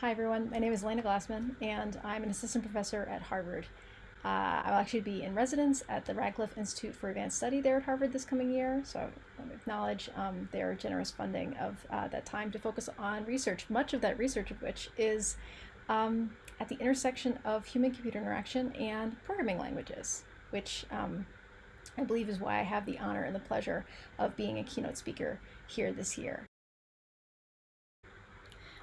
Hi everyone, my name is Elena Glassman and I'm an assistant professor at Harvard. Uh, I'll actually be in residence at the Radcliffe Institute for Advanced Study there at Harvard this coming year, so I want to acknowledge um, their generous funding of uh, that time to focus on research, much of that research of which is um, at the intersection of human-computer interaction and programming languages, which um, I believe is why I have the honor and the pleasure of being a keynote speaker here this year.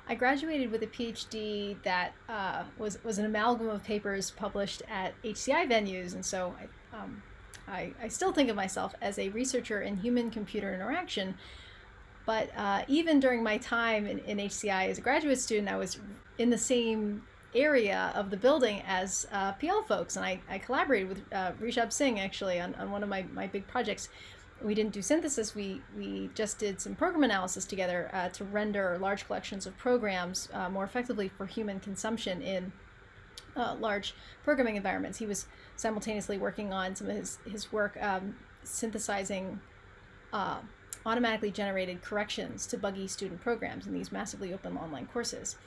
I graduated with a PhD that uh, was, was an amalgam of papers published at HCI venues, and so I, um, I, I, still think of myself as a researcher in human-computer interaction. But uh, even during my time in, in, HCI as a graduate student, I was in the same area of the building as uh, PL folks, and I, I collaborated with uh, Rishabh Singh actually on, on one of my, my big projects we didn't do synthesis, we, we just did some program analysis together uh, to render large collections of programs uh, more effectively for human consumption in uh, large programming environments. He was simultaneously working on some of his, his work um, synthesizing uh, automatically generated corrections to buggy student programs in these massively open online courses.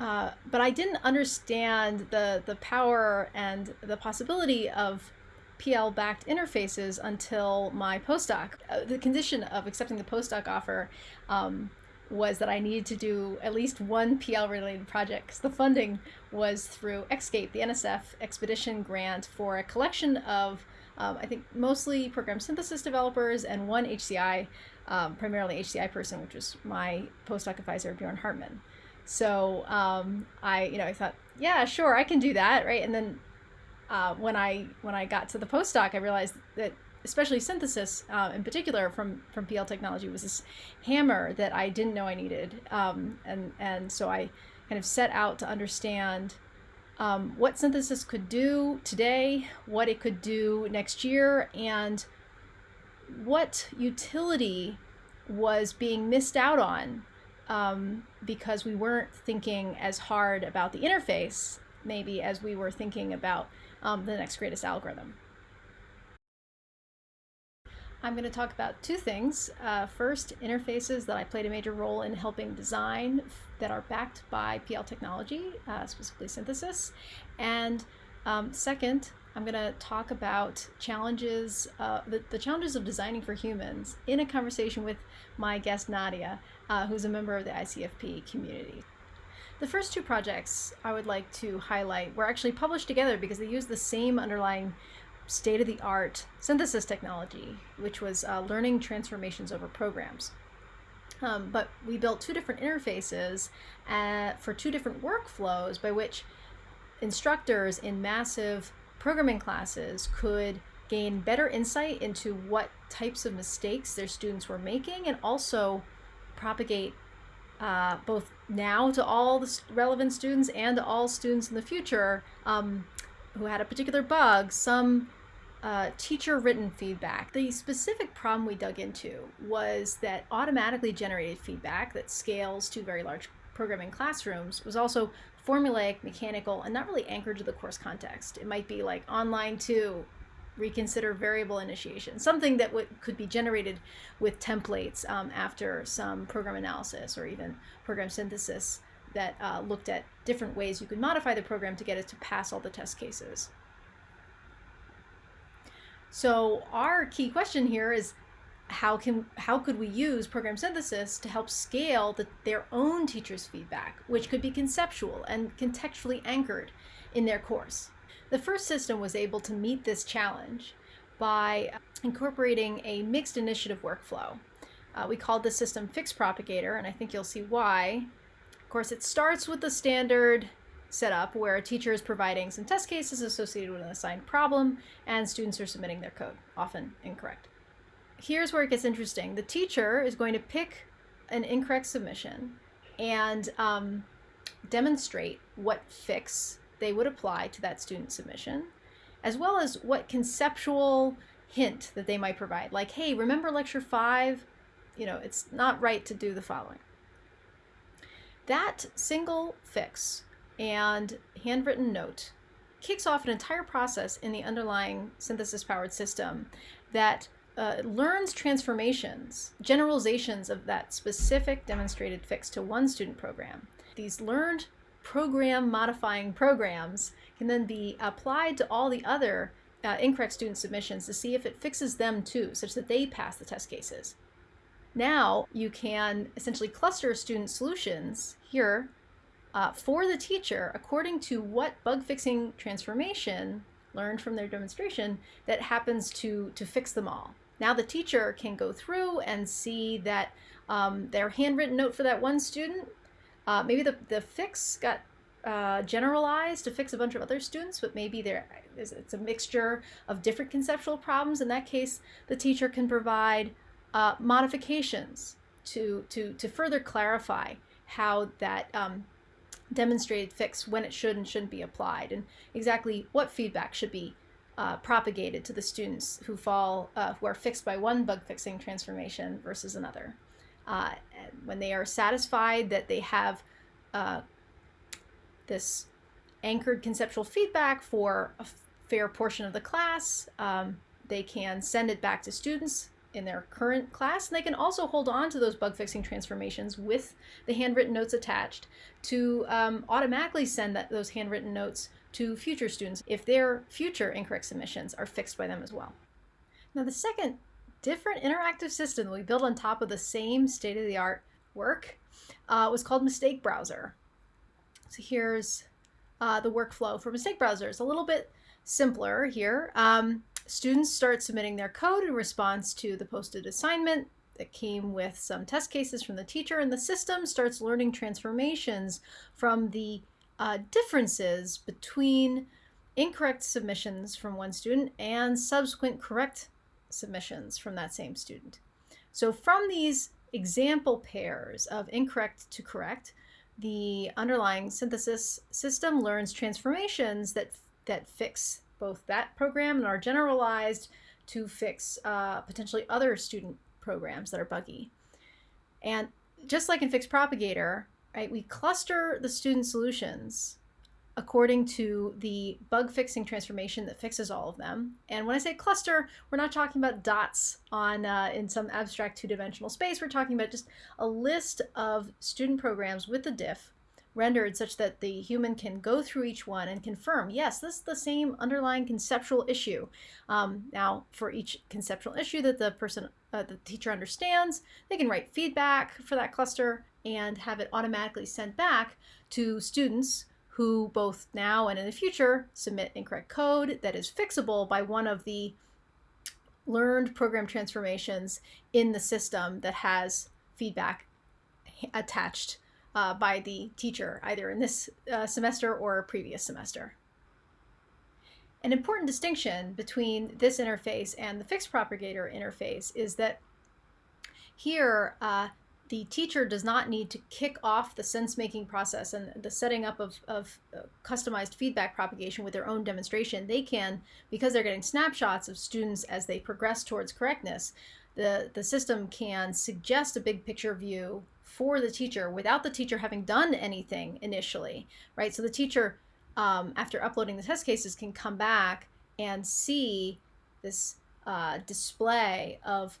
Uh, but I didn't understand the, the power and the possibility of PL-backed interfaces until my postdoc. Uh, the condition of accepting the postdoc offer um, was that I needed to do at least one PL-related project because the funding was through EXCAPE, the NSF expedition grant for a collection of, um, I think, mostly program synthesis developers and one HCI, um, primarily HCI person, which was my postdoc advisor, Bjorn Hartmann. So um, I, you know, I thought, yeah, sure, I can do that, right? And then uh, when I when I got to the postdoc, I realized that especially synthesis uh, in particular from from PL technology was this hammer that I didn't know I needed, um, and and so I kind of set out to understand um, what synthesis could do today, what it could do next year, and what utility was being missed out on um, because we weren't thinking as hard about the interface maybe as we were thinking about um, the next greatest algorithm. I'm going to talk about two things. Uh, first, interfaces that I played a major role in helping design that are backed by PL technology, uh, specifically synthesis. And um, second, I'm going to talk about challenges, uh, the, the, challenges of designing for humans in a conversation with my guest Nadia, uh, who's a member of the ICFP community. The first two projects I would like to highlight were actually published together because they use the same underlying state-of-the-art synthesis technology, which was uh, learning transformations over programs. Um, but we built two different interfaces uh, for two different workflows by which instructors in massive programming classes could gain better insight into what types of mistakes their students were making and also propagate uh, both now to all the relevant students and to all students in the future um, who had a particular bug, some uh, teacher written feedback. The specific problem we dug into was that automatically generated feedback that scales to very large programming classrooms was also formulaic, mechanical, and not really anchored to the course context. It might be like online to reconsider variable initiation, something that could be generated with templates um, after some program analysis or even program synthesis that uh, looked at different ways you could modify the program to get it to pass all the test cases. So our key question here is how can how could we use program synthesis to help scale the, their own teachers' feedback, which could be conceptual and contextually anchored in their course. The first system was able to meet this challenge by incorporating a mixed initiative workflow. Uh, we called the system Fix Propagator, and I think you'll see why. Of course, it starts with the standard setup where a teacher is providing some test cases associated with an assigned problem, and students are submitting their code, often incorrect. Here's where it gets interesting. The teacher is going to pick an incorrect submission and um, demonstrate what fix they would apply to that student submission, as well as what conceptual hint that they might provide. Like, hey, remember lecture five? You know, it's not right to do the following. That single fix and handwritten note kicks off an entire process in the underlying synthesis powered system that uh, learns transformations, generalizations of that specific demonstrated fix to one student program. These learned program modifying programs can then be applied to all the other uh, incorrect student submissions to see if it fixes them too, such that they pass the test cases. Now you can essentially cluster student solutions here uh, for the teacher according to what bug fixing transformation learned from their demonstration that happens to, to fix them all. Now the teacher can go through and see that um, their handwritten note for that one student, uh, maybe the, the fix got uh, generalized to fix a bunch of other students, but maybe there is it's a mixture of different conceptual problems. In that case, the teacher can provide uh, modifications to, to, to further clarify how that um, demonstrated fix when it should and shouldn't be applied and exactly what feedback should be uh, propagated to the students who fall uh, who are fixed by one bug fixing transformation versus another. Uh, when they are satisfied that they have uh, this anchored conceptual feedback for a fair portion of the class, um, they can send it back to students in their current class. And they can also hold on to those bug fixing transformations with the handwritten notes attached to um, automatically send that, those handwritten notes to future students if their future incorrect submissions are fixed by them as well. Now the second different interactive system that we built on top of the same state-of-the-art work uh, was called Mistake Browser. So here's uh, the workflow for Mistake Browser. It's a little bit simpler here. Um, students start submitting their code in response to the posted assignment that came with some test cases from the teacher and the system starts learning transformations from the uh, differences between incorrect submissions from one student and subsequent correct submissions from that same student. So from these example pairs of incorrect to correct, the underlying synthesis system learns transformations that, that fix both that program and are generalized to fix uh, potentially other student programs that are buggy. And just like in Fix Propagator, right, we cluster the student solutions according to the bug fixing transformation that fixes all of them. And when I say cluster, we're not talking about dots on uh, in some abstract two-dimensional space. We're talking about just a list of student programs with the diff rendered such that the human can go through each one and confirm, yes, this is the same underlying conceptual issue. Um, now, for each conceptual issue that the person, uh, the teacher understands, they can write feedback for that cluster and have it automatically sent back to students who both now and in the future submit incorrect code that is fixable by one of the learned program transformations in the system that has feedback attached uh, by the teacher, either in this uh, semester or previous semester. An important distinction between this interface and the Fix Propagator interface is that here uh, the teacher does not need to kick off the sense-making process and the setting up of, of uh, customized feedback propagation with their own demonstration. They can, because they're getting snapshots of students as they progress towards correctness, the, the system can suggest a big picture view for the teacher without the teacher having done anything initially, right? So the teacher, um, after uploading the test cases, can come back and see this uh, display of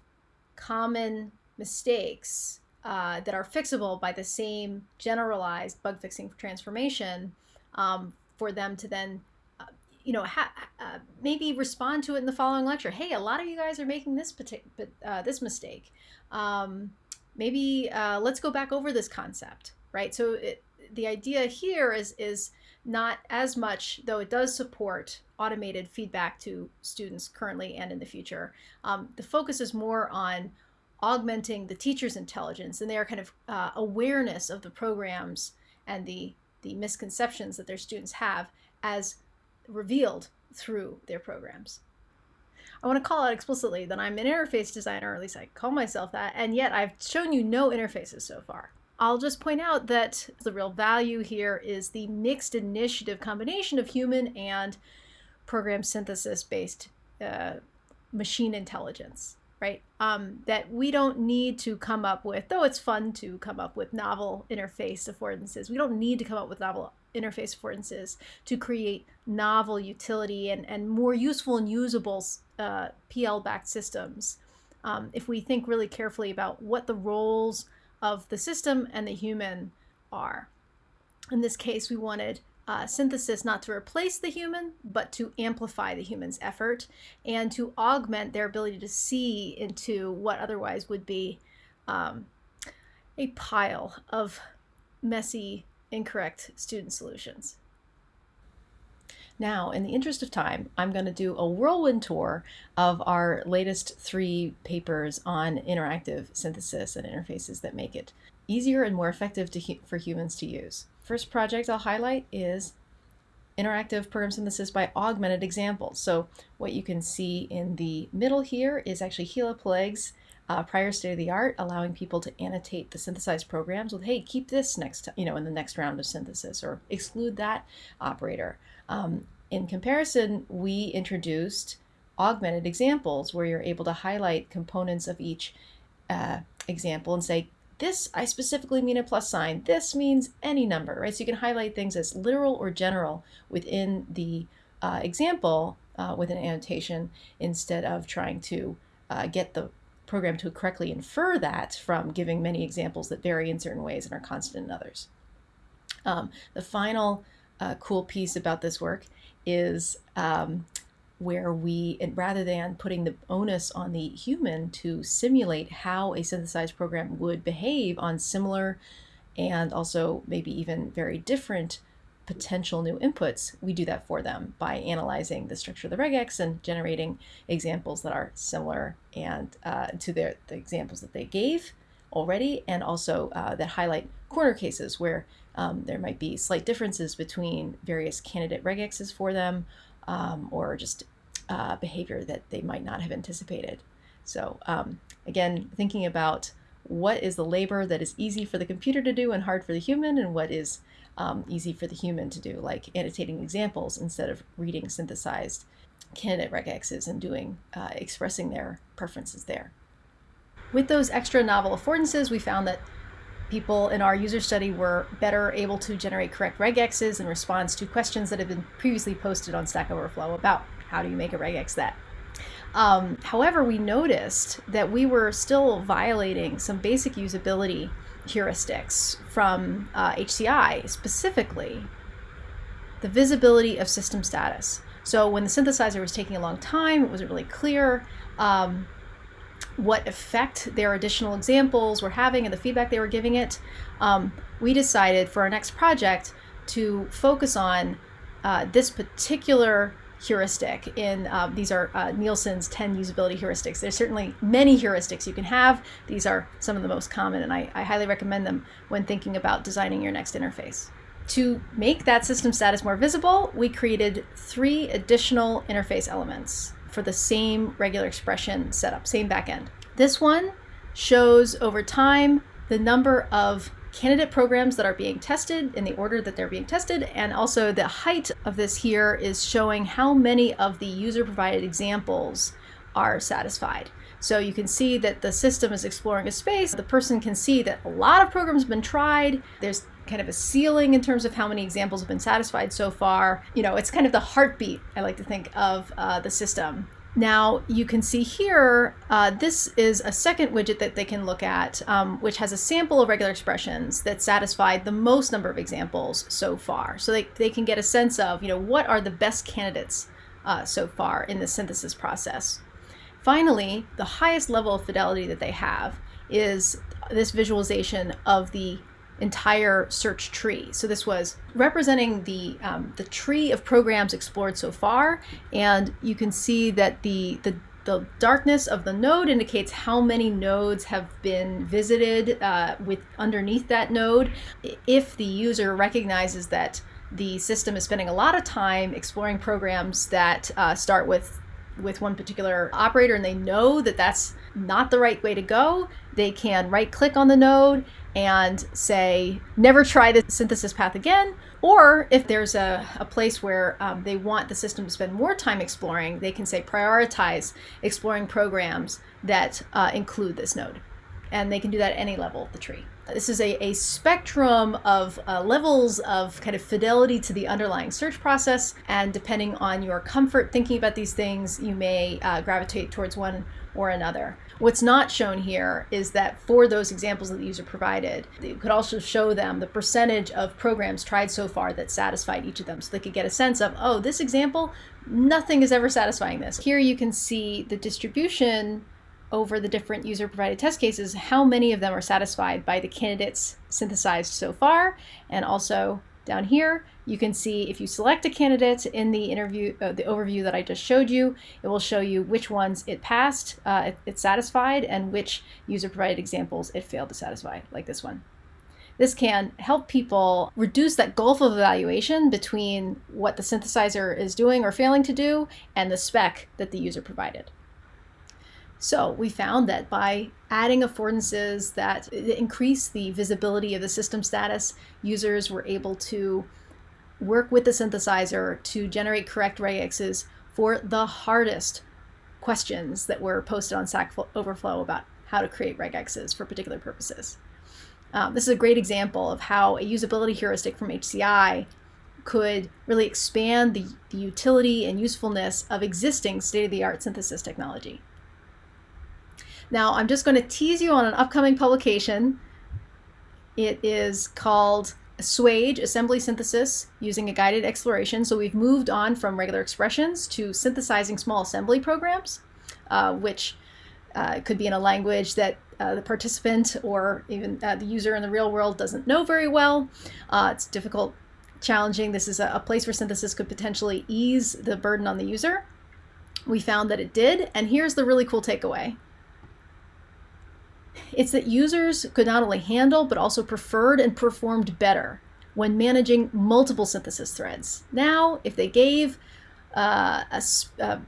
common mistakes uh, that are fixable by the same generalized bug fixing transformation um, for them to then uh, you know, uh, maybe respond to it in the following lecture. Hey, a lot of you guys are making this uh, this mistake. Um, maybe let's go back over this concept, right? So it, the idea here is is not as much, though it does support automated feedback to students currently and in the future. Um, the focus is more on augmenting the teacher's intelligence and their kind of uh, awareness of the programs and the the misconceptions that their students have as revealed through their programs. I want to call out explicitly that I'm an interface designer, or at least I call myself that, and yet I've shown you no interfaces so far. I'll just point out that the real value here is the mixed initiative combination of human and program synthesis based uh, machine intelligence, right? Um, that we don't need to come up with, though it's fun to come up with novel interface affordances, we don't need to come up with novel interface affordances to create novel utility and, and more useful and usable uh, PL-backed systems um, if we think really carefully about what the roles of the system and the human are. In this case, we wanted uh, synthesis not to replace the human, but to amplify the human's effort and to augment their ability to see into what otherwise would be um, a pile of messy, incorrect student solutions. Now, in the interest of time, I'm going to do a whirlwind tour of our latest three papers on interactive synthesis and interfaces that make it easier and more effective for humans to use. First project I'll highlight is interactive program synthesis by augmented examples. So what you can see in the middle here is actually Hila Peleg's uh, prior state of the art, allowing people to annotate the synthesized programs with, hey, keep this next, you know, in the next round of synthesis, or exclude that operator. Um, in comparison, we introduced augmented examples where you're able to highlight components of each uh, example and say, this, I specifically mean a plus sign. This means any number, right? So you can highlight things as literal or general within the uh, example uh, with an annotation instead of trying to uh, get the program to correctly infer that from giving many examples that vary in certain ways and are constant in others. Um, the final uh, cool piece about this work is um, where we, rather than putting the onus on the human to simulate how a synthesized program would behave on similar and also maybe even very different potential new inputs, we do that for them by analyzing the structure of the regex and generating examples that are similar and uh, to their, the examples that they gave already, and also uh, that highlight corner cases where um, there might be slight differences between various candidate regexes for them um, or just uh, behavior that they might not have anticipated. So um, again, thinking about what is the labor that is easy for the computer to do and hard for the human and what is um, easy for the human to do, like annotating examples instead of reading synthesized candidate regexes and doing uh, expressing their preferences there. With those extra novel affordances, we found that people in our user study were better able to generate correct regexes in response to questions that had been previously posted on Stack Overflow about how do you make a regex that. Um, however, we noticed that we were still violating some basic usability heuristics from uh, HCI, specifically the visibility of system status. So when the synthesizer was taking a long time, it wasn't really clear. Um, what effect their additional examples were having and the feedback they were giving it, um, we decided for our next project to focus on uh, this particular heuristic in uh, these are uh, Nielsen's 10 usability heuristics. There's certainly many heuristics you can have. These are some of the most common and I, I highly recommend them when thinking about designing your next interface. To make that system status more visible, we created three additional interface elements for the same regular expression setup, same backend. This one shows over time the number of candidate programs that are being tested in the order that they're being tested and also the height of this here is showing how many of the user provided examples are satisfied. So you can see that the system is exploring a space. The person can see that a lot of programs have been tried. There's kind of a ceiling in terms of how many examples have been satisfied so far. You know, it's kind of the heartbeat, I like to think, of uh, the system. Now you can see here, uh, this is a second widget that they can look at, um, which has a sample of regular expressions that satisfied the most number of examples so far. So they, they can get a sense of, you know, what are the best candidates uh, so far in the synthesis process. Finally, the highest level of fidelity that they have is this visualization of the entire search tree. So this was representing the um, the tree of programs explored so far, and you can see that the the the darkness of the node indicates how many nodes have been visited uh, with underneath that node. If the user recognizes that the system is spending a lot of time exploring programs that uh, start with with one particular operator and they know that that's not the right way to go, they can right click on the node and say, never try the synthesis path again. Or if there's a, a place where um, they want the system to spend more time exploring, they can say prioritize exploring programs that uh, include this node. And they can do that at any level of the tree. This is a, a spectrum of uh, levels of kind of fidelity to the underlying search process. And depending on your comfort thinking about these things, you may uh, gravitate towards one or another. What's not shown here is that for those examples that the user provided, you could also show them the percentage of programs tried so far that satisfied each of them. So they could get a sense of, oh, this example, nothing is ever satisfying this. Here you can see the distribution over the different user provided test cases, how many of them are satisfied by the candidates synthesized so far, and also down here, you can see if you select a candidate in the interview, uh, the overview that I just showed you, it will show you which ones it passed, uh, it, it satisfied, and which user provided examples it failed to satisfy, like this one. This can help people reduce that gulf of evaluation between what the synthesizer is doing or failing to do and the spec that the user provided. So we found that by adding affordances that increase the visibility of the system status, users were able to work with the synthesizer to generate correct regexes for the hardest questions that were posted on Stack Overflow about how to create regexes for particular purposes. Um, this is a great example of how a usability heuristic from HCI could really expand the, the utility and usefulness of existing state-of-the-art synthesis technology. Now, I'm just going to tease you on an upcoming publication. It is called Swage Assembly Synthesis using a guided exploration. So we've moved on from regular expressions to synthesizing small assembly programs, uh, which uh, could be in a language that uh, the participant or even uh, the user in the real world doesn't know very well. Uh, it's difficult, challenging. This is a, a place where synthesis could potentially ease the burden on the user. We found that it did, and here's the really cool takeaway. It's that users could not only handle, but also preferred and performed better when managing multiple synthesis threads. Now, if they gave uh, a, a,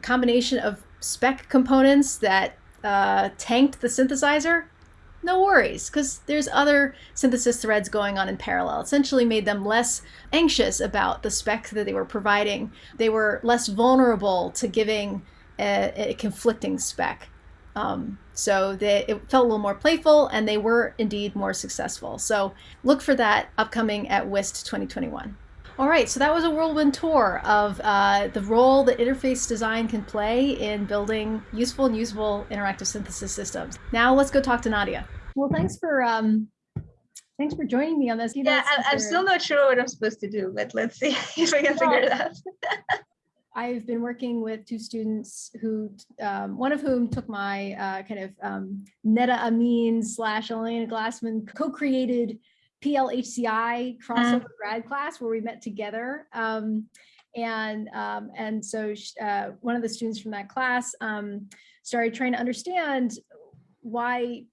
combination of spec components that uh, tanked the synthesizer, no worries, because there's other synthesis threads going on in parallel. Essentially made them less anxious about the spec that they were providing. They were less vulnerable to giving a, a conflicting spec. Um, so they, it felt a little more playful and they were indeed more successful. So look for that upcoming at UIST 2021. All right, so that was a whirlwind tour of uh, the role that interface design can play in building useful and usable interactive synthesis systems. Now let's go talk to Nadia. Well, thanks for um, thanks for joining me on this. You yeah, I'm, I'm still not sure what I'm supposed to do, but let's see if I can figure it out. I've been working with two students who, um, one of whom took my uh, kind of um, Neda Amin slash Elena Glassman co-created PLHCI crossover mm. grad class where we met together. Um, and um, and so uh, one of the students from that class um, started trying to understand why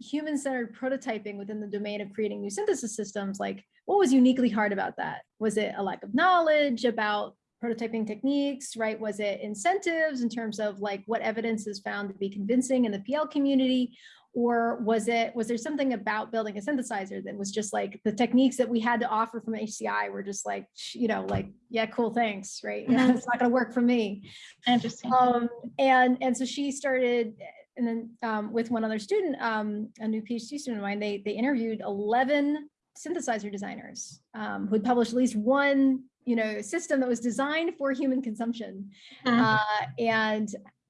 human-centered prototyping within the domain of creating new synthesis systems, like what was uniquely hard about that? Was it a lack of knowledge about prototyping techniques, right? Was it incentives in terms of like what evidence is found to be convincing in the PL community? Or was it, was there something about building a synthesizer that was just like the techniques that we had to offer from HCI were just like, you know, like, yeah, cool, thanks, right? Yeah, it's not gonna work for me. Interesting. Um, and, and so she started, and then um, with one other student, um, a new PhD student of mine, they, they interviewed 11 synthesizer designers um, who had published at least one you know, system that was designed for human consumption. Mm -hmm. uh, and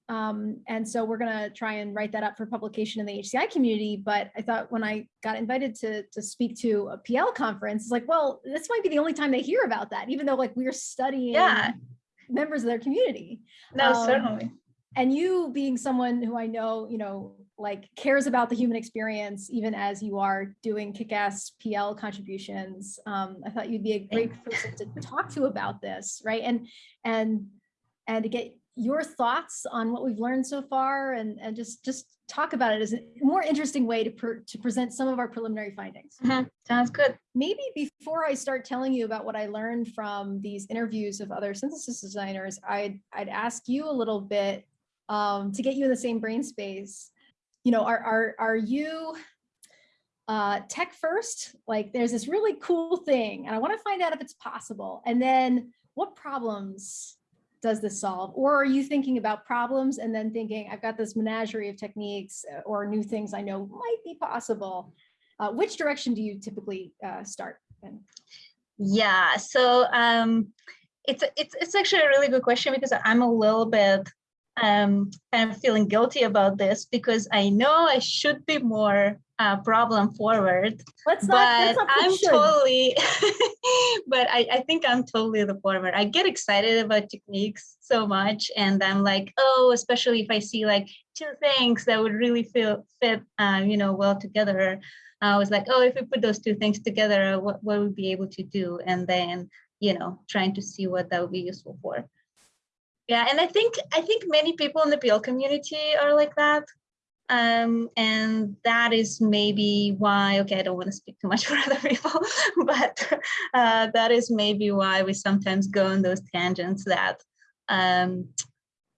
um, and so we're going to try and write that up for publication in the HCI community. But I thought when I got invited to, to speak to a PL conference, it's like, well, this might be the only time they hear about that, even though like we're studying yeah. members of their community. No, um, certainly. And you being someone who I know, you know, like cares about the human experience, even as you are doing kick-ass PL contributions. Um, I thought you'd be a great person to talk to about this, right? And and and to get your thoughts on what we've learned so far, and and just just talk about it as a more interesting way to per, to present some of our preliminary findings. Mm -hmm. Sounds good. Maybe before I start telling you about what I learned from these interviews of other synthesis designers, I'd I'd ask you a little bit um, to get you in the same brain space you know, are, are, are you uh, tech first? Like there's this really cool thing and I wanna find out if it's possible. And then what problems does this solve? Or are you thinking about problems and then thinking, I've got this menagerie of techniques uh, or new things I know might be possible? Uh, which direction do you typically uh, start in? Yeah, so um, it's, it's, it's actually a really good question because I'm a little bit um, kind of feeling guilty about this because I know I should be more uh, problem forward. Let's not, but not I'm should. totally, but I, I think I'm totally the former. I get excited about techniques so much, and I'm like, oh, especially if I see like two things that would really feel fit, uh, you know, well together. I was like, oh, if we put those two things together, what what would we be able to do? And then, you know, trying to see what that would be useful for. Yeah, and I think I think many people in the PL community are like that. Um, and that is maybe why, okay, I don't want to speak too much for other people, but uh, that is maybe why we sometimes go on those tangents that, um,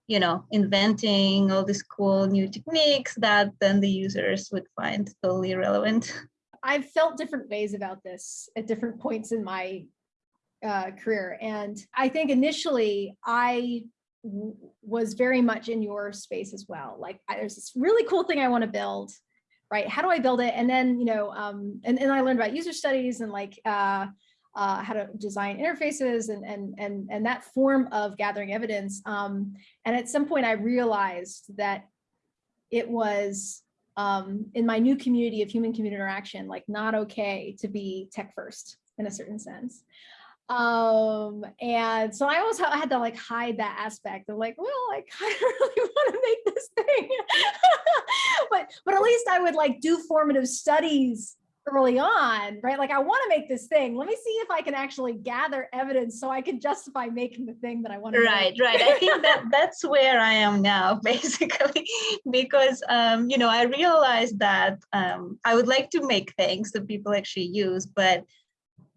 you know, inventing all these cool new techniques that then the users would find totally irrelevant. I've felt different ways about this at different points in my uh, career. And I think initially I was very much in your space as well. Like there's this really cool thing I want to build, right? How do I build it? And then, you know, um, and, and I learned about user studies and like uh, uh, how to design interfaces and, and, and, and that form of gathering evidence. Um, and at some point I realized that it was um, in my new community of human community interaction, like not okay to be tech first in a certain sense um and so i always had to like hide that aspect of like well i kind of really want to make this thing. But but at least i would like do formative studies early on right? Like i want to make this thing. Let me see if i can actually gather evidence so i can justify making the thing that i want to right make. right. I think that that's where i am now basically because um you know i realized that um i would like to make things that people actually use but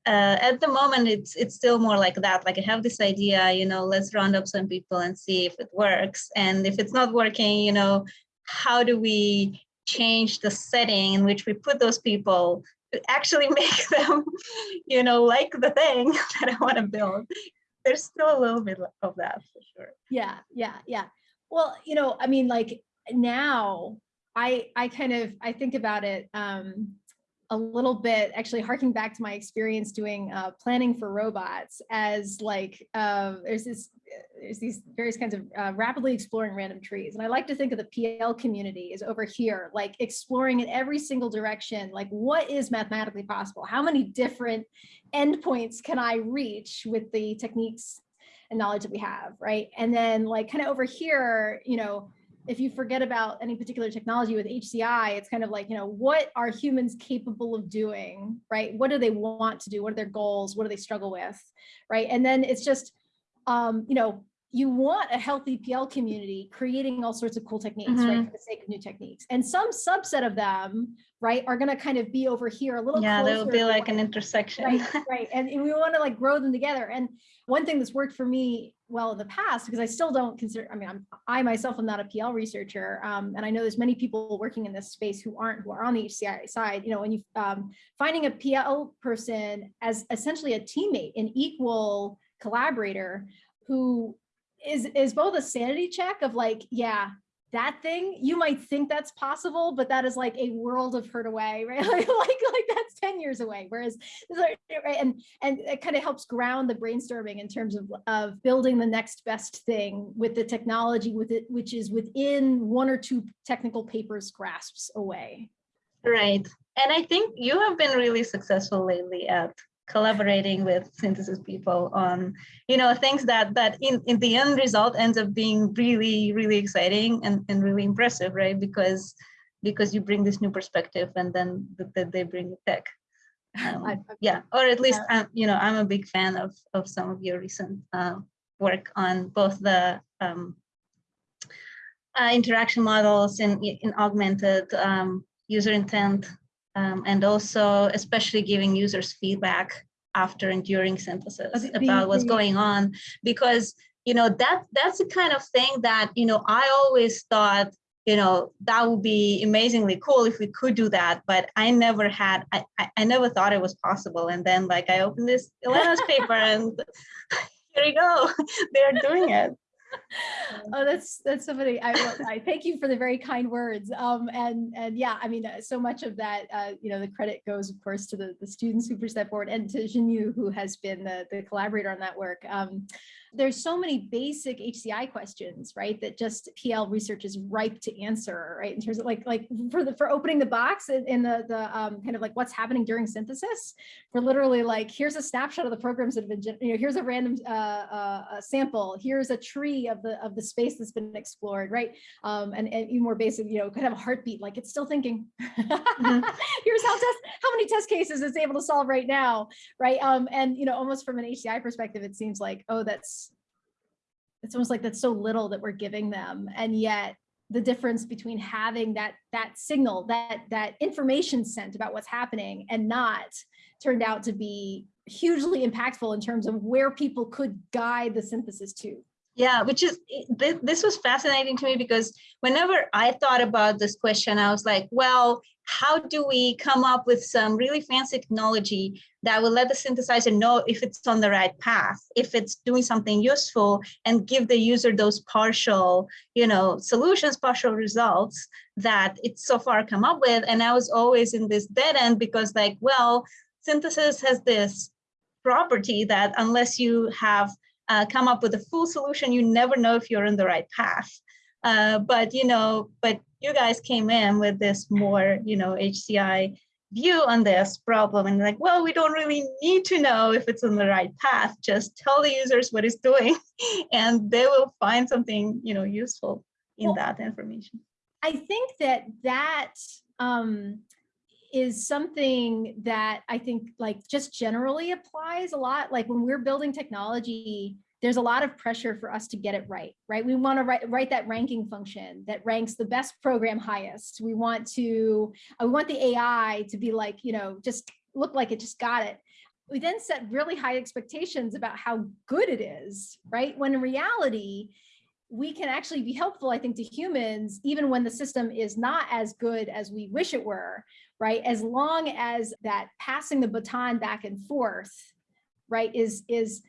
uh, at the moment, it's it's still more like that. Like I have this idea, you know, let's round up some people and see if it works. And if it's not working, you know, how do we change the setting in which we put those people to actually make them, you know, like the thing that I want to build. There's still a little bit of that for sure. Yeah, yeah, yeah. Well, you know, I mean, like now I I kind of I think about it um a little bit actually harking back to my experience doing uh, planning for robots as like uh, there's this there's these various kinds of uh, rapidly exploring random trees. And I like to think of the PL community is over here like exploring in every single direction like what is mathematically possible? How many different endpoints can I reach with the techniques and knowledge that we have right? And then like kind of over here you know if you forget about any particular technology with HCI, it's kind of like, you know, what are humans capable of doing, right? What do they want to do? What are their goals? What do they struggle with, right? And then it's just, um, you know, you want a healthy PL community creating all sorts of cool techniques, mm -hmm. right, mm-hmm. for the sake of new techniques. And some subset of them, right, are going to kind of be over here a little yeah, there'll be like an intersection. Right, right. And we want to like grow them together. And one thing that's worked for me well in the past, because I still don't consider, I mean, I'm, I myself am not a PL researcher. Um, and I know there's many people working in this space who aren't, who are on the HCI side, you know, when you um, finding a PL person as essentially a teammate, an equal collaborator who is is both a sanity check of like, yeah, that thing, you might think that's possible, but that is like a world of hurt away, right? like, like, like that's 10 years away. Whereas, right, and, and it kind of helps ground the brainstorming in terms of, of building the next best thing with the technology with it, which is within one or two technical papers grasps away. Right. And I think you have been really successful lately at collaborating with synthesis people on you know things that that in in the end result ends up being really really exciting and, and really impressive right? Because because you bring this new perspective and then that they bring the tech um, yeah or at least I'm, you know i'm a big fan of of some of your recent uh, work on both the um, uh, interaction models in in augmented um, user intent um, and also especially giving users feedback after and during synthesis about what's going on. Because you know that that's the kind of thing that you know I always thought you know that would be amazingly cool if we could do that but I never had I, I never thought it was possible. And then like I opened this Elena's paper and here we go. They're doing it oh, that's that's somebody. I, I thank you for the very kind words. Um, and and yeah, I mean, uh, so much of that, uh, you know, the credit goes, of course, to the the students who pushed that forward, and to Xinyu, who has been the the collaborator on that work. Um, there's so many basic HCI questions, right? That just PL research is ripe to answer, right? In terms of like, like for the, for opening the box in, in the, the um, kind of like what's happening during synthesis, for literally like, here's a snapshot of the programs that have been, you know, here's a random uh, uh, sample, here's a tree of the, of the space that's been explored, right? Um, and, and even more basic, you know, kind of a heartbeat, like it's still thinking. mm -hmm. here's how test, how many test cases it's able to solve right now, right? Um, and, you know, almost from an HCI perspective, it seems like, oh, that's, it's almost like that's so little that we're giving them and yet the difference between having that that signal that that information sent about what's happening and not turned out to be hugely impactful in terms of where people could guide the synthesis to. Yeah, which is, this was fascinating to me because whenever I thought about this question, I was like, well, how do we come up with some really fancy technology that will let the synthesizer know if it's on the right path, if it's doing something useful and give the user those partial, you know, solutions, partial results that it's so far come up with. And I was always in this dead end because like, well, synthesis has this property that unless you have uh, come up with a full solution, you never know if you're on the right path. Uh, but you know, but you guys came in with this more, you know, HCI view on this problem and like, well, we don't really need to know if it's on the right path. Just tell the users what it's doing, and they will find something, you know, useful in well, that information. I think that that um, is something that I think like just generally applies a lot. Like when we're building technology, there's a lot of pressure for us to get it right, right? We want to write, write that ranking function that ranks the best program highest. We want to, uh, we want the AI to be like, you know, just look like it just got it. We then set really high expectations about how good it is, right? When in reality, we can actually be helpful, I think, to humans, even when the system is not as good as we wish it were, right? As long as that passing the baton back and forth, right, is, is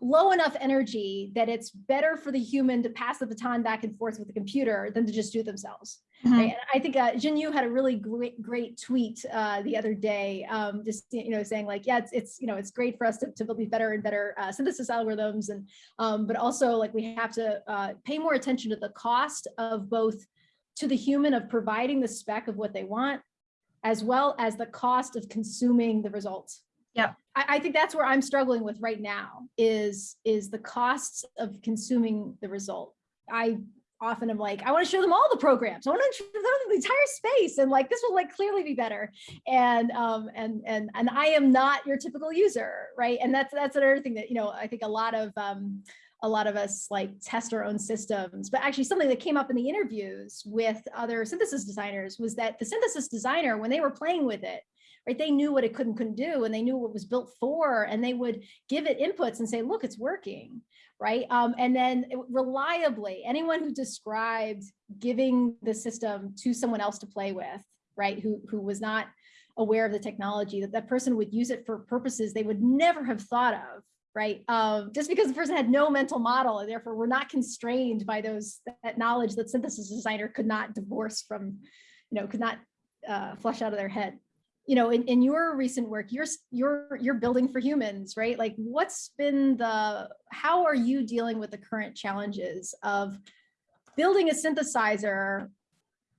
low enough energy that it's better for the human to pass the baton back and forth with the computer than to just do it themselves. Mm -hmm. right? And I think uh, Xinyu had a really great, great tweet uh, the other day, um, just you know, saying like, yeah, it's, it's you know, it's great for us to, to build these better and better uh, synthesis algorithms, and um, but also like we have to uh, pay more attention to the cost of both to the human of providing the spec of what they want, as well as the cost of consuming the results. Yeah, I, I, think that's where I'm struggling with right now is is the costs of consuming the result. I often am like, I want to show them all the programs. I want to show them the entire space, and like this will like clearly be better. And um and and and I am not your typical user, right? And that's that's another thing that you know I think a lot of um a lot of us like test our own systems, but actually something that came up in the interviews with other synthesis designers was that the synthesis designer, when they were playing with it, right? They knew what it could and couldn't do and they knew what it was built for and they would give it inputs and say, look, it's working, right? Um, and then reliably, anyone who described giving the system to someone else to play with, right? Who, who was not aware of the technology, that that person would use it for purposes they would never have thought of, right? Um, just because the person had no mental model and therefore we're not constrained by those that knowledge that synthesis designer could not divorce from, you know, could not uh, flush out of their head you know, in, in your recent work, you're, you're, you're building for humans, right? Like what's been the, how are you dealing with the current challenges of building a synthesizer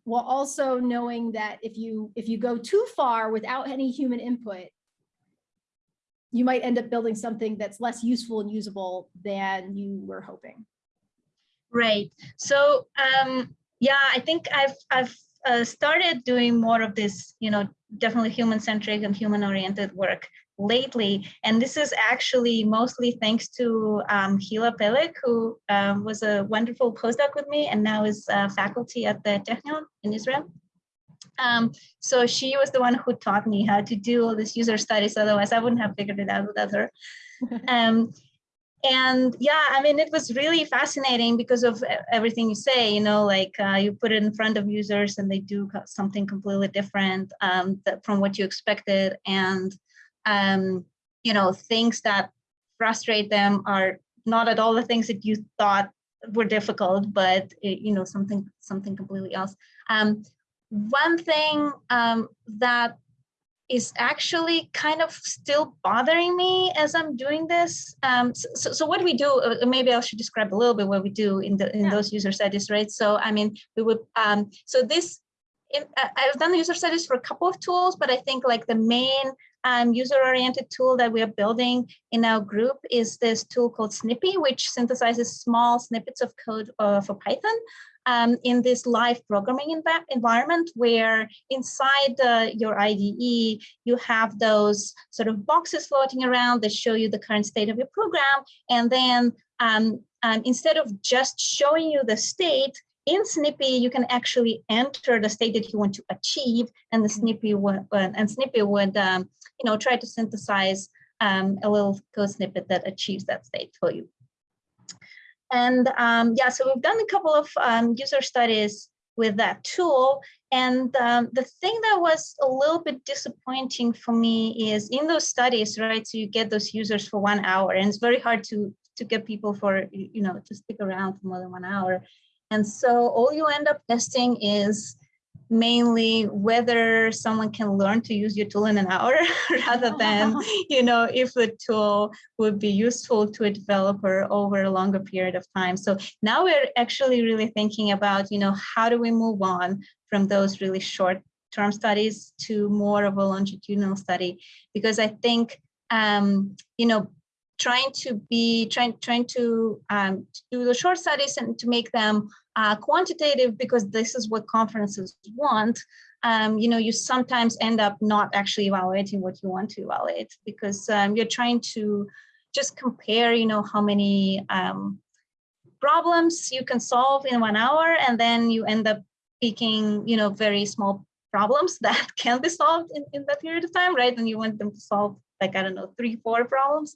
while also knowing that if you, if you go too far without any human input, you might end up building something that's less useful and usable than you were hoping. Right. So um, yeah, I think I've I've uh, started doing more of this, you know, definitely human-centric and human-oriented work lately. And this is actually mostly thanks to um, Hila Peleg, who um, was a wonderful postdoc with me and now is uh, faculty at the Technion in Israel. Um, so she was the one who taught me how to do all these user studies. Otherwise, I wouldn't have figured it out without her. um, and yeah i mean it was really fascinating because of everything you say you know like uh, you put it in front of users and they do something completely different um, from what you expected. And um, you know things that frustrate them are not at all the things that you thought were difficult but it, you know something something completely else. Um, one thing um, that is actually kind of still bothering me as I'm doing this. Um, so, so, what we do, uh, maybe I should describe a little bit what we do in the in yeah. those user studies, right? So I mean, we would, um, so this, in, uh, I've done the user studies for a couple of tools, but I think like the main um, user-oriented tool that we are building in our group is this tool called Snippy, which synthesizes small snippets of code uh, for Python um, in this live programming env environment where inside your IDE, you have those sort of boxes floating around that show you the current state of your program. And then um, um, instead of just showing you the state, in Snippy, you can actually enter the state that you want to achieve, and the Snippy would, and Snippy would, um, you know, try to synthesize um, a little code snippet that achieves that state for you. And um, yeah, so we've done a couple of um, user studies with that tool. And um, the thing that was a little bit disappointing for me is in those studies, right? So you get those users for one hour and it's very hard to, to get people for, you know, to stick around for more than one hour. And so all you end up testing is mainly whether someone can learn to use your tool in an hour rather than you know if the tool would be useful to a developer over a longer period of time. So now we're actually really thinking about you know how do we move on from those really short term studies to more of a longitudinal study? Because i think um, you know trying to be trying trying to um, do the short studies and to make them uh, quantitative because this is what conferences want. Um, you know, you sometimes end up not actually evaluating what you want to evaluate because um, you're trying to just compare, you know, how many um, problems you can solve in one hour, and then you end up picking, you know, very small problems that can be solved in, in that period of time, right? And you want them to solve like, I don't know, three, four problems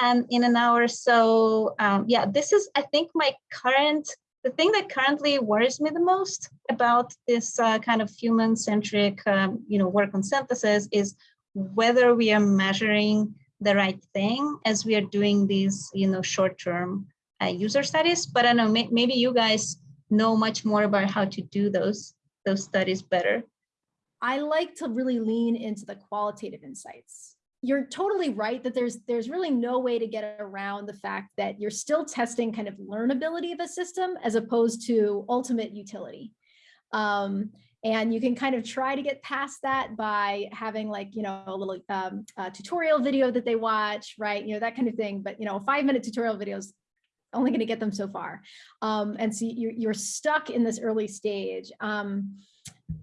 um, in an hour. So um, yeah, this is, I think my current, the thing that currently worries me the most about this uh, kind of human-centric, um, you know, work on synthesis is whether we are measuring the right thing as we are doing these, you know, short-term uh, user studies. But I know may maybe you guys know much more about how to do those those studies better. I like to really lean into the qualitative insights you're totally right that there's there's really no way to get around the fact that you're still testing kind of learnability of a system as opposed to ultimate utility. Um, and you can kind of try to get past that by having like, you know, a little um, tutorial video that they watch, right? You know, that kind of thing. But, you know, a five minute tutorial video is only going to get them so far. Um, and so you're, you're stuck in this early stage. Um,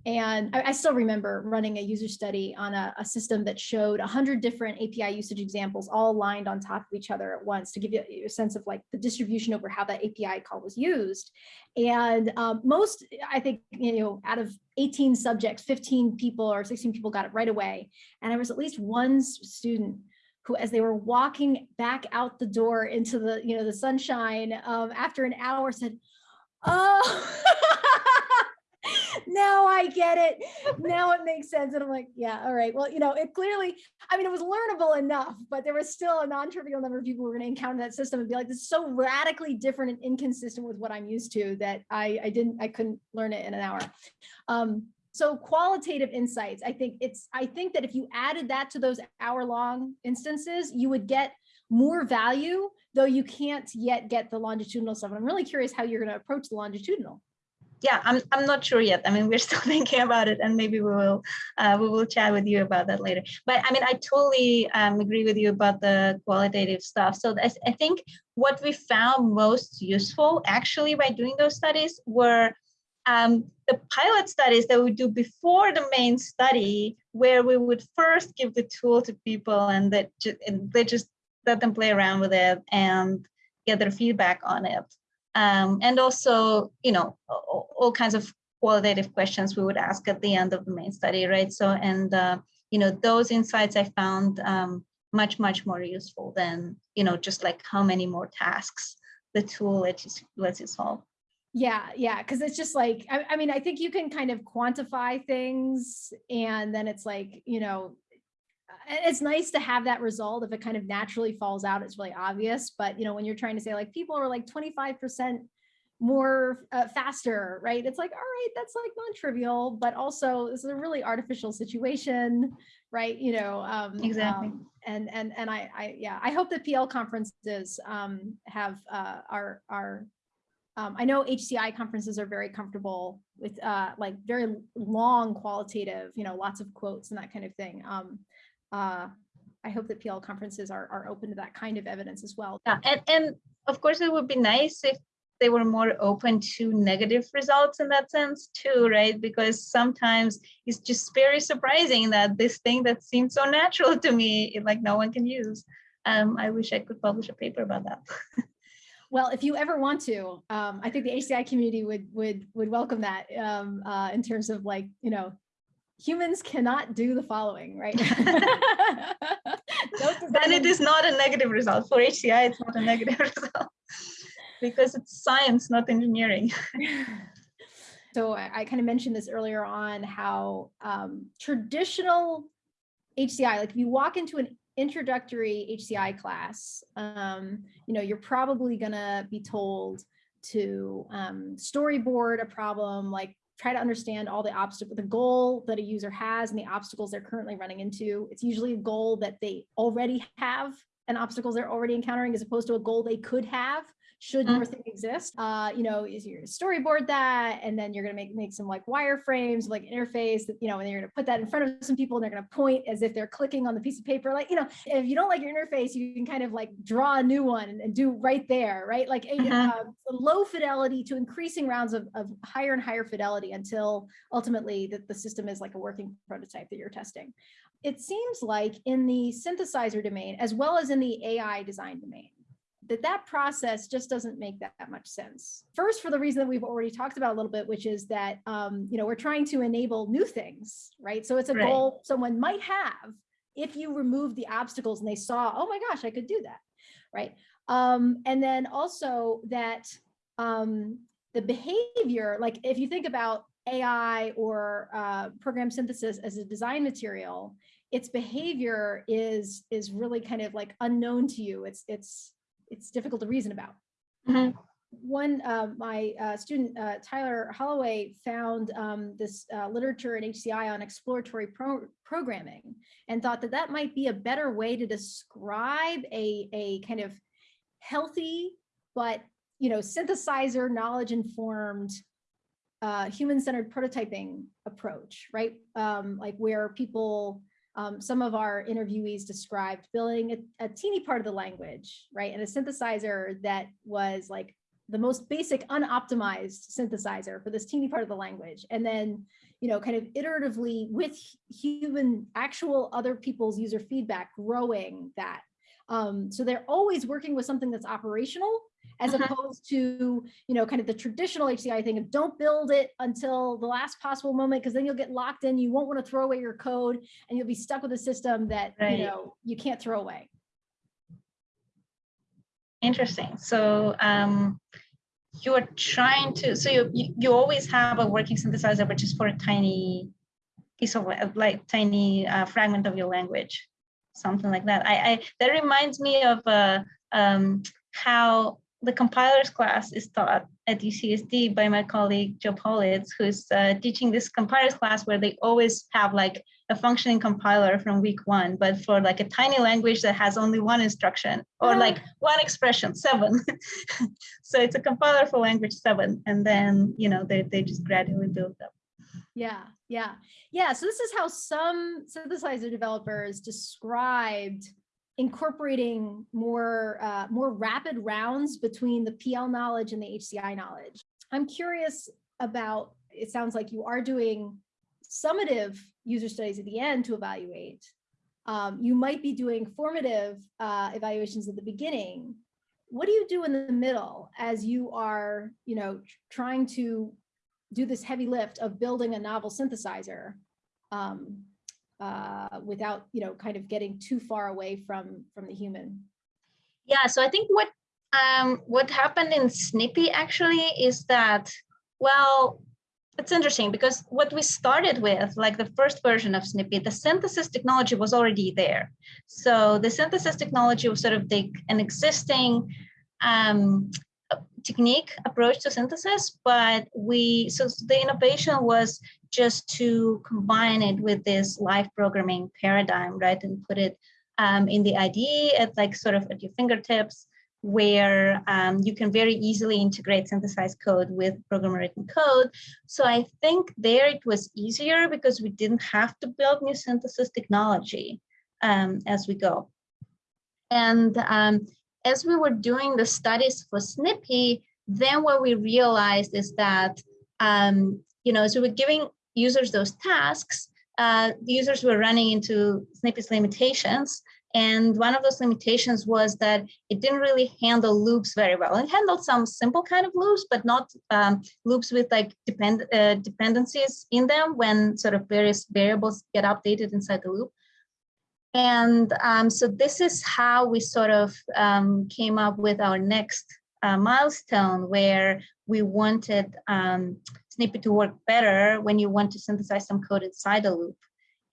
and I, I, still remember running a user study on a, a system that showed 100 different API usage examples all lined on top of each other at once to give you a sense of like the distribution over how that API call was used. And um, most, I think, you know, out of 18 subjects, 15 people or 16 people got it right away. And there was at least one student who, as they were walking back out the door into the, you know, the sunshine um, after an hour said, oh, now I get it. Now it makes sense. And I'm like, yeah, all right. Well, you know, it clearly, I mean, it was learnable enough, but there was still a non-trivial number of people who were going to encounter that system and be like, this is so radically different and inconsistent with what I'm used to that I, I didn't, I couldn't learn it in an hour. Um, so qualitative insights, I think it's, I think that if you added that to those hour long instances, you would get more value, though you can't yet get the longitudinal stuff. And I'm really curious how you're going to approach the longitudinal yeah, I'm I'm not sure yet. I mean, we're still thinking about it, and maybe we will uh, we will chat with you about that later. But I mean, I totally um, agree with you about the qualitative stuff. So I, I think what we found most useful actually by doing those studies were um, the pilot studies that we do before the main study, where we would first give the tool to people and that and they just let them play around with it and get their feedback on it. Um, and also, you know, all, kinds of qualitative questions we would ask at the end of the main study, right? So, and, uh, you know, those insights I found um, much, much more useful than, you know, just like how many more tasks the tool lets you, lets you solve. Yeah, yeah, because it's just like, I, I mean, I think you can kind of quantify things and then it's like, you know, it's nice to have that result if it kind of naturally falls out it's really obvious but you know when you're trying to say like people are like 25 percent more uh, faster, right? It's like, all right, that's like non-trivial, but also this is a really artificial situation, right? You know, um, exactly. Um, and and and I, I yeah, I hope that PL conferences um, have uh, are are. Um, I know HCI conferences are very comfortable with uh, like very long qualitative, you know, lots of quotes and that kind of thing. Um, uh, I hope that PL conferences are, are open to that kind of evidence as well. Yeah, and, and of course it would be nice if they were more open to negative results in that sense too, right? Because sometimes it's just very surprising that this thing that seems so natural to me, it, like no one can use. Um, I wish I could publish a paper about that. well, if you ever want to, um, I think the HCI community would would would welcome that um, uh, in terms of like you know humans cannot do the following, right? then it is not a negative result. For HCI, it's not a negative result because it's science, not engineering. so I, I, kind of mentioned this earlier on how um, traditional HCI, like if you walk into an introductory HCI class, um, you know, you're probably gonna be told to um, storyboard a problem, like try to understand all the obstacles, the goal that a user has and the obstacles they're currently running into. It's usually a goal that they already have and obstacles they're already encountering as opposed to a goal they could have should mm-hmm. your thing exist uh you know is you're storyboard that and then you're going to make make some like wireframes like interface that you know and you're going to put that in front of some people and they're going to point as if they're clicking on the piece of paper like you know if you don't like your interface you can kind of like draw a new one and, and do right there right like a, uh-huh. uh, low fidelity to increasing rounds of, of higher and higher fidelity until ultimately that the system is like a working prototype that you're testing it seems like in the synthesizer domain as well as in the ai design domain that that process just doesn't make that, that, much sense. First, for the reason that we've already talked about a little bit, which is that, um, you know, we're trying to enable new things, right? So it's a right. goal someone might have if you remove the obstacles and they saw, oh my gosh, I could do that, right? Um, and then also that um, the behavior, like if you think about AI or uh, program synthesis as a design material, its behavior is is really kind of like unknown to you. It's it's it's difficult to reason about. Mm -hmm. One, uh, my uh, student, uh, Tyler Holloway, found um, this uh, literature in HCI on exploratory pro programming and thought that that might be a better way to describe a, a kind of healthy, but you know, synthesizer, knowledge-informed, uh, human-centered prototyping approach, right? Um, like where people um, some of our interviewees described building a, a, teeny part of the language, right? And a synthesizer that was like the most basic unoptimized synthesizer for this teeny part of the language. And then, you know, kind of iteratively with human, actual other people's user feedback, growing that. Um, so they're always working with something that's operational as uh -huh. opposed to, you know, kind of the traditional HCI thing of don't build it until the last possible moment, because then you'll get locked in. You won't want to throw away your code and you'll be stuck with a system that, right. you know, you can't throw away. Interesting. So um, you're trying to, so you, you, you always have a working synthesizer, which is for a tiny piece of like tiny uh, fragment of your language, something like that. I, I that reminds me of uh, um, how the compilers class is taught at UCSD by my colleague Joe Politz, who's uh, teaching this compilers class where they always have like a functioning compiler from week one, but for like a tiny language that has only one instruction or like one expression, seven. so it's a compiler for language seven. And then, you know, they, they just gradually build up. Yeah, yeah, yeah. So this is how some synthesizer developers described incorporating more uh, more rapid rounds between the PL knowledge and the HCI knowledge. I'm curious about, it sounds like you are doing summative user studies at the end to evaluate. Um, you might be doing formative uh, evaluations at the beginning. What do you do in the middle as you are, you know, trying to do this heavy lift of building a novel synthesizer? Um, uh, without, you know, kind of getting too far away from from the human. Yeah, so I think what um, what happened in Snippy actually is that, well, it's interesting because what we started with, like the first version of Snippy, the synthesis technology was already there. So the synthesis technology was sort of the, an existing um, technique approach to synthesis, but we, so the innovation was just to combine it with this live programming paradigm, right? And put it um, in the IDE at like sort of at your fingertips where um, you can very easily integrate synthesized code with programmer written code. So I think there it was easier because we didn't have to build new synthesis technology um, as we go. And um, as we were doing the studies for Snippy, then what we realized is that, um, you know, as we were giving users those tasks, uh, the users were running into Snippy's limitations and one of those limitations was that it didn't really handle loops very well. It handled some simple kind of loops, but not um, loops with like depend uh, dependencies in them when sort of various variables get updated inside the loop. And um, so this is how we sort of um, came up with our next uh, milestone where we wanted um, Snippy to work better when you want to synthesize some code inside a loop.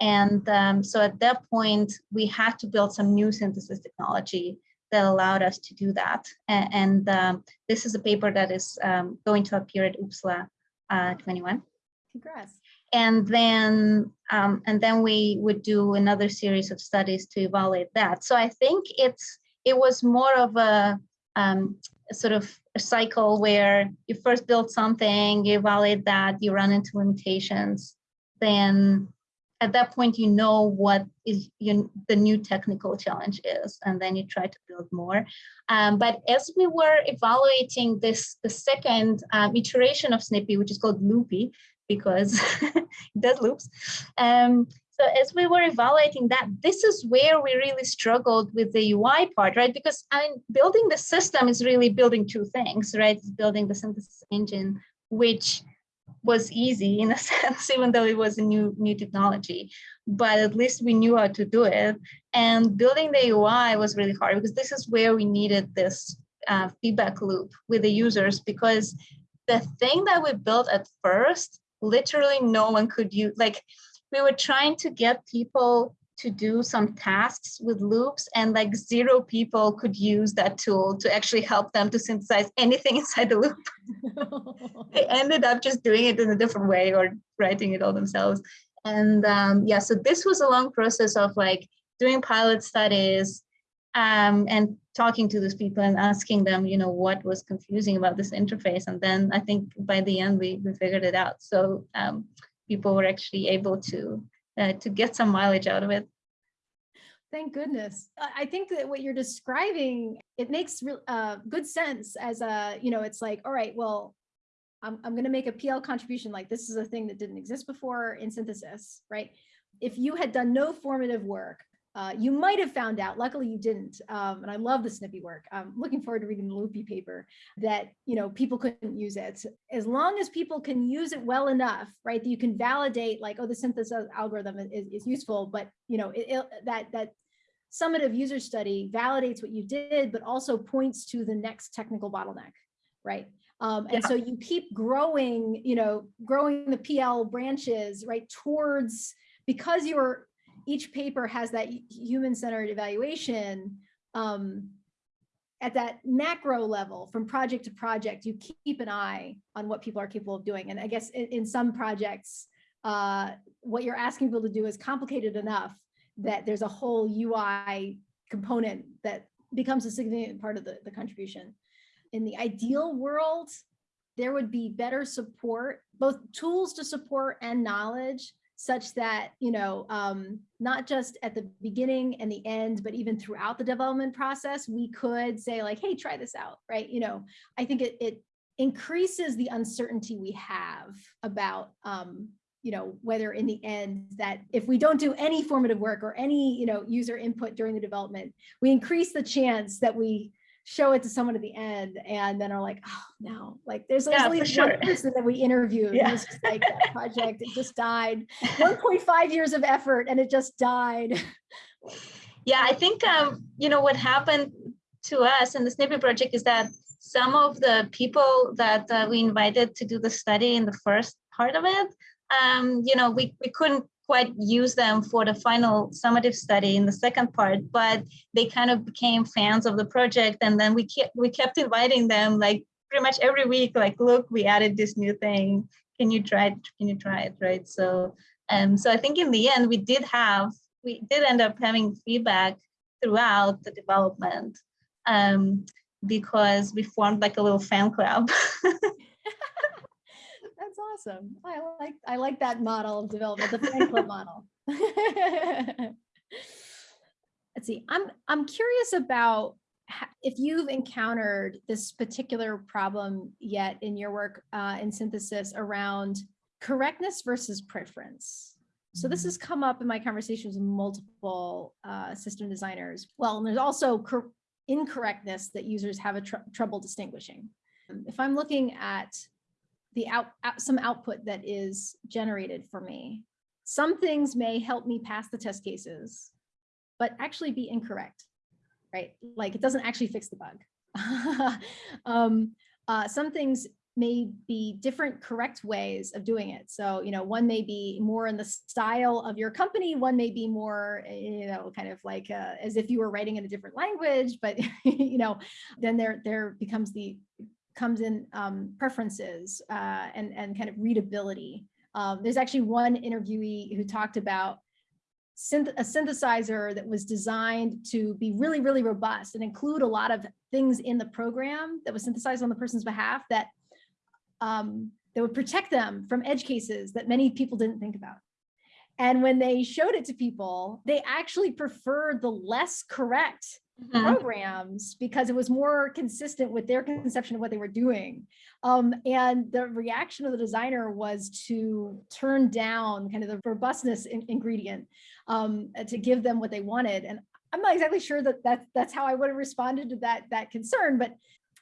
And um, so at that point, we had to build some new synthesis technology that allowed us to do that. And, and um, this is a paper that is um, going to appear at OOPSLA uh, 21. Congrats. And then, um, and then we would do another series of studies to evaluate that. So I think it's it was more of a, um, a sort of a cycle where you first build something, you evaluate that, you run into limitations, then at that point you know what is the new technical challenge is and then you try to build more um, but as we were evaluating this the second um, iteration of snippy which is called loopy because it does loops um, so as we were evaluating that this is where we really struggled with the ui part right because I mean, building the system is really building two things right it's building the synthesis engine which was easy in a sense, even though it was a new new technology. But at least we knew how to do it. And building the UI was really hard because this is where we needed this uh, feedback loop with the users because the thing that we built at first, literally no one could use. Like we were trying to get people to do some tasks with loops and like zero people could use that tool to actually help them to synthesize anything inside the loop. they ended up just doing it in a different way or writing it all themselves. And um, yeah, so this was a long process of like doing pilot studies um, and talking to these people and asking them, you know, what was confusing about this interface. And then I think by the end we, we figured it out. So um, people were actually able to uh, to get some mileage out of it. Thank goodness. I think that what you're describing, it makes uh, good sense as a, you know, it's like, all right, well, I'm, I'm going to make a PL contribution. Like this is a thing that didn't exist before in synthesis, right? If you had done no formative work, uh, you might have found out, luckily you didn't, um, and I love the snippy work. I'm looking forward to reading the Loopy paper that, you know, people couldn't use it. As long as people can use it well enough, right, that you can validate like, oh, the synthesis algorithm is, is useful, but, you know, it, it, that, that summative user study validates what you did, but also points to the next technical bottleneck, right? Um, and yeah. so you keep growing, you know, growing the PL branches, right, towards, because you're each paper has that human-centered evaluation um, at that macro level from project to project, you keep an eye on what people are capable of doing. And I guess in, in some projects, uh, what you're asking people to do is complicated enough that there's a whole UI component that becomes a significant part of the, the contribution. In the ideal world, there would be better support, both tools to support and knowledge such that, you know, um, not just at the beginning and the end, but even throughout the development process, we could say like, hey, try this out, right? You know, I think it, it increases the uncertainty we have about, um, you know, whether in the end that if we don't do any formative work or any, you know, user input during the development, we increase the chance that we show it to someone at the end and then are like, oh no, like there's yeah, only sure. one person that we interviewed. Yeah. It just like that project, it just died. 1.5 years of effort and it just died. Yeah, I think, um, you know, what happened to us in the Snippy project is that some of the people that uh, we invited to do the study in the first part of it, um, you know, we, we couldn't quite use them for the final summative study in the second part, but they kind of became fans of the project. And then we kept, we kept inviting them like pretty much every week, like, look, we added this new thing. Can you try it? Can you try it? Right. So, um, so I think in the end, we did have, we did end up having feedback throughout the development um, because we formed like a little fan club. Awesome. I like I like that model of development, the fan club model. Let's see. I'm I'm curious about if you've encountered this particular problem yet in your work uh, in synthesis around correctness versus preference. So this has come up in my conversations with multiple uh, system designers. Well, and there's also incorrectness that users have a tr trouble distinguishing. If I'm looking at the out, out, some output that is generated for me, some things may help me pass the test cases, but actually be incorrect, right? Like it doesn't actually fix the bug. um, uh, some things may be different correct ways of doing it. So, you know, one may be more in the style of your company, one may be more, you know, kind of like uh, as if you were writing in a different language, but, you know, then there, there becomes the, comes in um, preferences uh, and, and kind of readability. Um, there's actually one interviewee who talked about synth a synthesizer that was designed to be really, really robust and include a lot of things in the program that was synthesized on the person's behalf that um, that would protect them from edge cases that many people didn't think about. And when they showed it to people, they actually preferred the less correct mm -hmm. programs because it was more consistent with their conception of what they were doing. Um, and the reaction of the designer was to turn down kind of the robustness in ingredient um, to give them what they wanted. And I'm not exactly sure that, that that's how I would have responded to that, that concern, but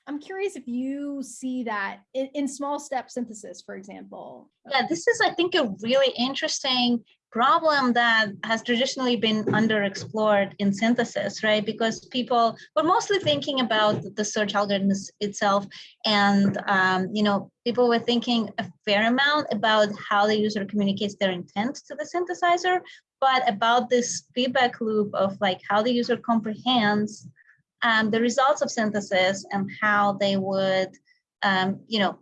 I'm curious if you see that in, in, small step synthesis, for example. Yeah, this is, I think, a really interesting problem that has traditionally been underexplored in synthesis, right? Because people were mostly thinking about the search algorithms itself. And, um, you know, people were thinking a fair amount about how the user communicates their intent to the synthesizer, but about this feedback loop of like how the user comprehends um, the results of synthesis and how they would, um, you know,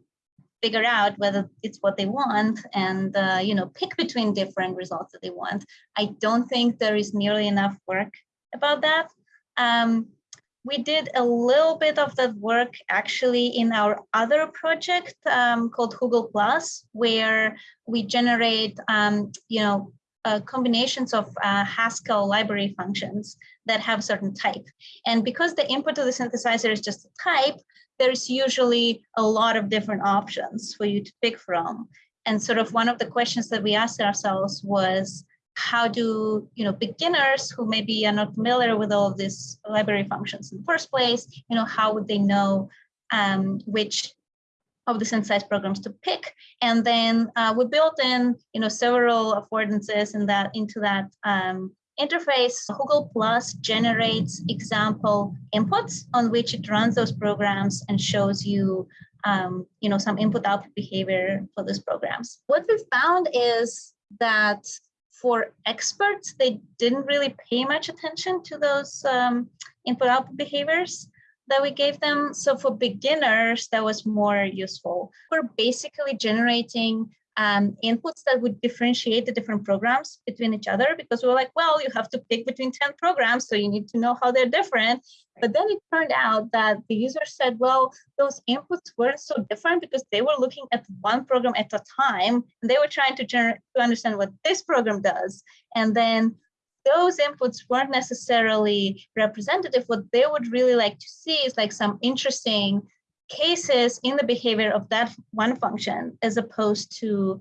figure out whether it's what they want and, uh, you know, pick between different results that they want. I don't think there is nearly enough work about that. Um, we did a little bit of that work actually in our other project um, called Hoogle Plus, where we generate, um, you know, uh, combinations of uh, Haskell library functions that have certain type. And because the input to the synthesizer is just a type, there's usually a lot of different options for you to pick from. And sort of one of the questions that we asked ourselves was, how do you know beginners who maybe are not familiar with all of these library functions in the first place, you know, how would they know um, which of the synthesized programs to pick. And then uh, we built in, you know, several affordances in that into that um, interface. Hoogle Plus generates example inputs on which it runs those programs and shows you, um, you know, some input output behavior for those programs. What we found is that for experts, they didn't really pay much attention to those um, input output behaviors that we gave them. So for beginners, that was more useful. We're basically generating um, inputs that would differentiate the different programs between each other because we were like, well, you have to pick between 10 programs, so you need to know how they're different. But then it turned out that the user said, well, those inputs weren't so different because they were looking at one program at a time, and they were trying to, to understand what this program does. And then those inputs weren't necessarily representative. What they would really like to see is like some interesting cases in the behavior of that one function as opposed to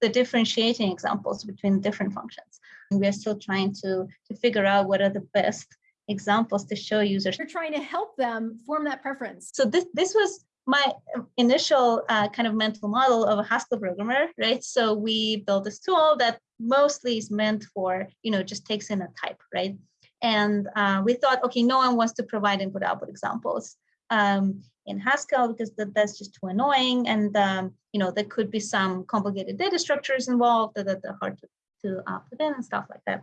the differentiating examples between different functions. And we are still trying to, to figure out what are the best examples to show users. You're trying to help them form that preference. So this, this was my initial uh, kind of mental model of a Haskell programmer, right? So we built this tool that mostly is meant for, you know, just takes in a type, right? And uh, we thought, okay, no one wants to provide input output examples um, in Haskell because that, that's just too annoying. And, um, you know, there could be some complicated data structures involved that, that are hard to, to uh, put in and stuff like that.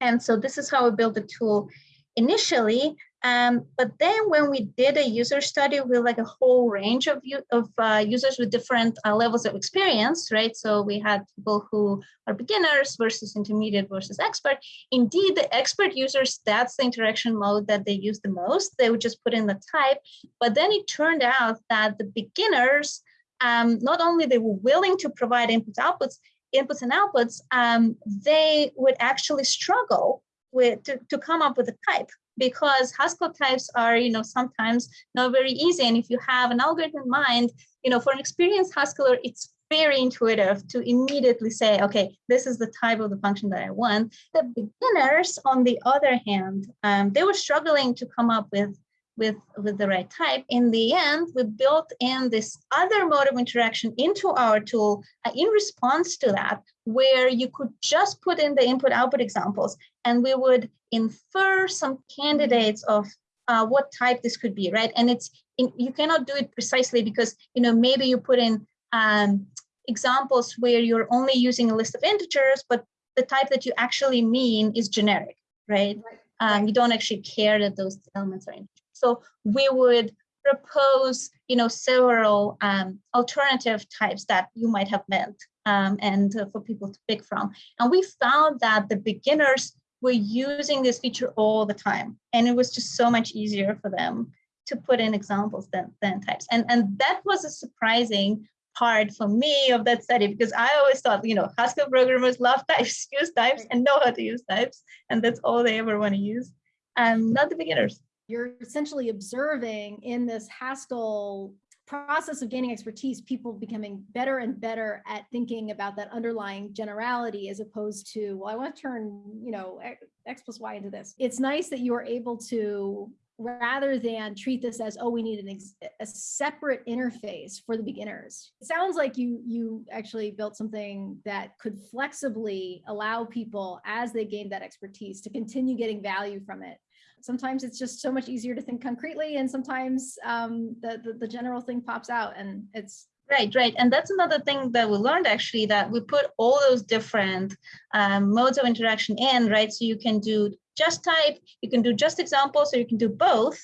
And so this is how we built the tool initially. Um, but then when we did a user study with like a whole range of, of uh, users with different uh, levels of experience, right? So we had people who are beginners versus intermediate versus expert. Indeed, the expert users, that's the interaction mode that they use the most. They would just put in the type, but then it turned out that the beginners, um, not only they were willing to provide inputs, outputs, inputs and outputs, um, they would actually struggle with to, to come up with a type because Haskell types are, you know, sometimes not very easy. And if you have an algorithm in mind, you know, for an experienced Haskeller, it's very intuitive to immediately say, okay, this is the type of the function that I want. The beginners, on the other hand, um, they were struggling to come up with with, with the right type. In the end, we built in this other mode of interaction into our tool uh, in response to that, where you could just put in the input output examples and we would infer some candidates of uh, what type this could be, right? And it's in, you cannot do it precisely because, you know, maybe you put in um, examples where you're only using a list of integers, but the type that you actually mean is generic, right? right. Um, you don't actually care that those elements are integers. So we would propose, you know, several um, alternative types that you might have meant um, and uh, for people to pick from. And we found that the beginners were using this feature all the time. And it was just so much easier for them to put in examples than, than types. And, and that was a surprising part for me of that study because I always thought, you know, Haskell programmers love types, use types and know how to use types. And that's all they ever want to use. And not the beginners you're essentially observing in this Haskell process of gaining expertise, people becoming better and better at thinking about that underlying generality as opposed to, well, I want to turn, you know, X plus Y into this. It's nice that you are able to, rather than treat this as, oh, we need an a separate interface for the beginners. It sounds like you, you actually built something that could flexibly allow people as they gain that expertise to continue getting value from it sometimes it's just so much easier to think concretely and sometimes um, the, the, the general thing pops out and it's Right, right. And that's another thing that we learned actually that we put all those different um, modes of interaction in, right? So you can do just type, you can do just examples, or you can do both.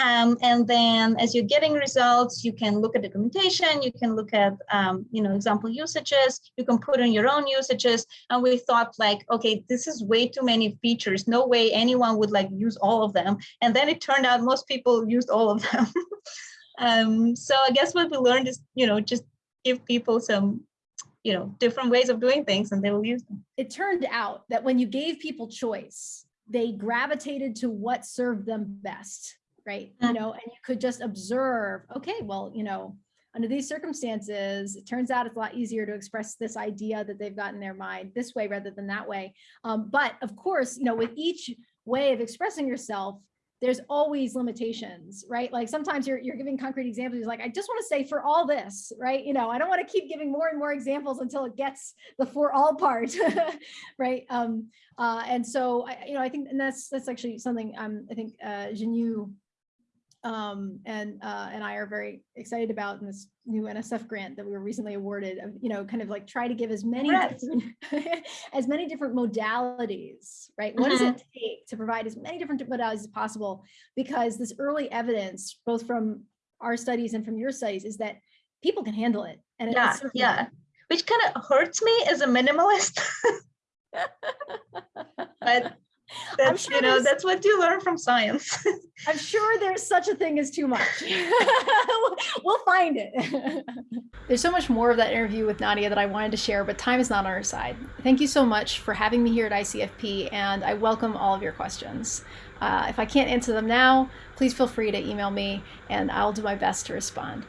Um, and then as you're getting results, you can look at documentation, you can look at, um, you know, example usages, you can put in your own usages. And we thought like, okay, this is way too many features. No way anyone would like use all of them. And then it turned out most people used all of them. um, so I guess what we learned is, you know, just give people some you know different ways of doing things and they will use them it turned out that when you gave people choice they gravitated to what served them best right? You mm. know, and you could just observe, okay, well, you know, under these circumstances, it turns out it's a lot easier to express this idea that they've got in their mind this way rather than that way. Um, but of course, you know, with each way of expressing yourself, there's always limitations, right? Like sometimes you're, you're giving concrete examples. You're like, I just want to say for all this, right? You know, I don't want to keep giving more and more examples until it gets the for all part, right? Um, uh, and so, I, you know, I think, and that's, that's actually something um, I think uh, Xinyu um, and uh, and I are very excited about in this new NSF grant that we were recently awarded. You know, kind of like try to give as many as many different modalities, right? What does it mm-hmm. take to provide as many different modalities as possible? Because this early evidence, both from our studies and from your studies, is that people can handle it. And yeah, yeah, which kind of hurts me as a minimalist. but that's sure you know that's what you learn from science. I'm sure there's such a thing as too much. We'll find it. There's so much more of that interview with nadia that i wanted to share but time is not on our side. Thank you so much for having me here at icfp and i welcome all of your questions. Uh, if i can't answer them now please feel free to email me and i'll do my best to respond